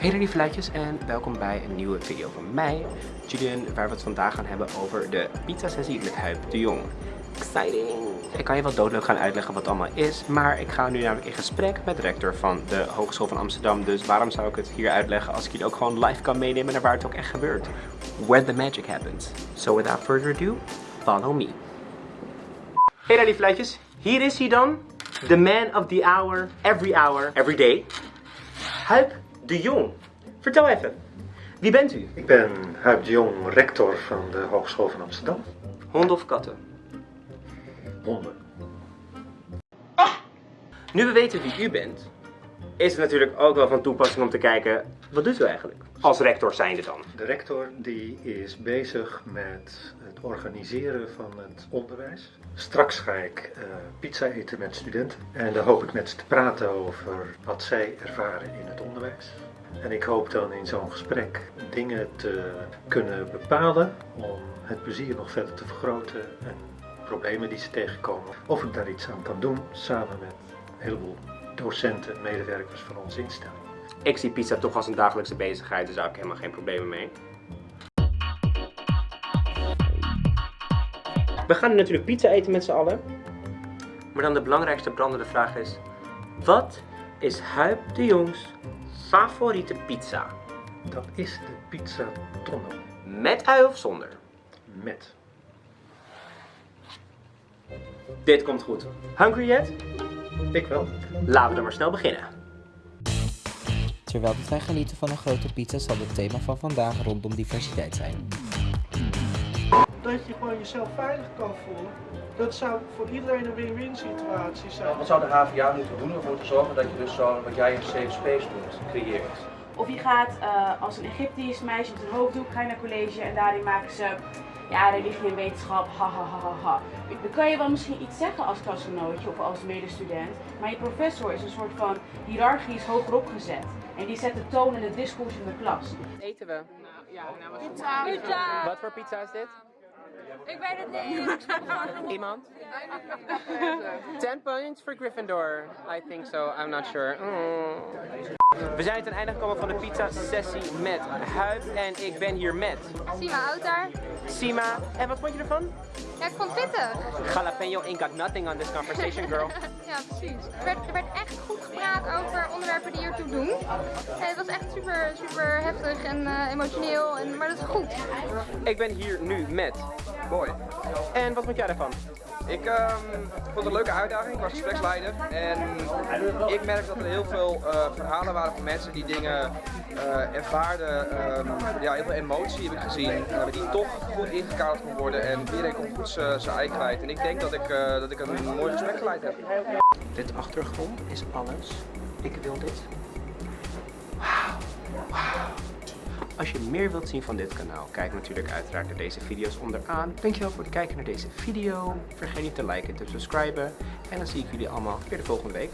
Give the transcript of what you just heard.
Hey lieve luidjes en welkom bij een nieuwe video van mij, Julian, waar we het vandaag gaan hebben over de pizza sessie met Huip de Jong. Exciting! Ik kan je wel doodleuk gaan uitleggen wat het allemaal is, maar ik ga nu namelijk in gesprek met de rector van de Hogeschool van Amsterdam, dus waarom zou ik het hier uitleggen als ik jullie ook gewoon live kan meenemen naar waar het ook echt gebeurt. Where the magic happens. So without further ado, follow me. Hey daar lieve luidjes, hier is hij dan, the man of the hour, every hour, every day. Huip de Jong. Vertel even, wie bent u? Ik ben Huib de Jong, rector van de Hogeschool van Amsterdam. Honden of katten? Honden. Nu we weten wie u bent, is het natuurlijk ook wel van toepassing om te kijken, wat doet u eigenlijk? Als rector zijnde dan. De rector die is bezig met het organiseren van het onderwijs. Straks ga ik eh, pizza eten met studenten en dan hoop ik met ze te praten over wat zij ervaren in het onderwijs. En ik hoop dan in zo'n gesprek dingen te kunnen bepalen om het plezier nog verder te vergroten en problemen die ze tegenkomen, of ik daar iets aan kan doen samen met een heleboel docenten en medewerkers van onze instelling. Ik zie pizza toch als een dagelijkse bezigheid, dus daar heb ik helemaal geen problemen mee. We gaan natuurlijk pizza eten met z'n allen. Maar dan de belangrijkste brandende vraag is, wat is Huip de Jongs favoriete pizza? Dat is de pizza tonno Met ui of zonder? met. Dit komt goed. Hungry yet? Ik wel. Laten we dan maar snel beginnen. Terwijl wij genieten van een grote pizza zal het thema van vandaag rondom diversiteit zijn. dat je gewoon jezelf veilig kan voelen. Dat zou voor iedereen een win-win situatie zijn. Wat zou de HVA moeten doen om ervoor te zorgen dat je dus zo, wat jij een safe space noemt, creëert? Of je gaat eh, als een Egyptisch meisje met een hoofddoek ga je naar college en daarin maken ze ja, religie en wetenschap, ha ha ha ha ha. Dan kan je wel misschien iets zeggen als klasgenootje of als medestudent, maar je professor is een soort van hiërarchisch hogerop gezet. En die zet de toon en het discours in de klas. Eten we? Pizza. Pizza. Wat voor pizza is dit? Ik weet het niet. Iemand? 10 points for Gryffindor. I think so, I'm not sure. Mm. We zijn ten einde gekomen van de pizza sessie met Huib en ik ben hier met Sima oud daar. Sima. En wat vond je ervan? Ja, ik vond het pittig. Jalapeno ain't got nothing on this conversation, girl. Ja, precies. Er werd, er werd echt goed gepraat over onderwerpen die ertoe doen. En het was echt super, super heftig en eh, emotioneel, en, maar dat is goed. Ik ben hier nu met Mooi. En wat vond jij ervan? Ik ehm, vond het een leuke uitdaging, ik was gespreksleider en ik merk dat er heel veel eh, verhalen waren van mensen die dingen eh, ervaarden, ehm, ja, heel veel emotie heb ik gezien, die toch goed ingekaderd kon worden en iedereen kon goed zijn ei kwijt. En ik denk dat ik, eh, dat ik een mooi gesprek geleid heb. Dit achtergrond is alles. Ik wil dit. Wauw. Als je meer wilt zien van dit kanaal, kijk natuurlijk uiteraard naar deze video's onderaan. Dankjewel voor het kijken naar deze video. Vergeet niet te liken en te subscriben. En dan zie ik jullie allemaal weer de volgende week.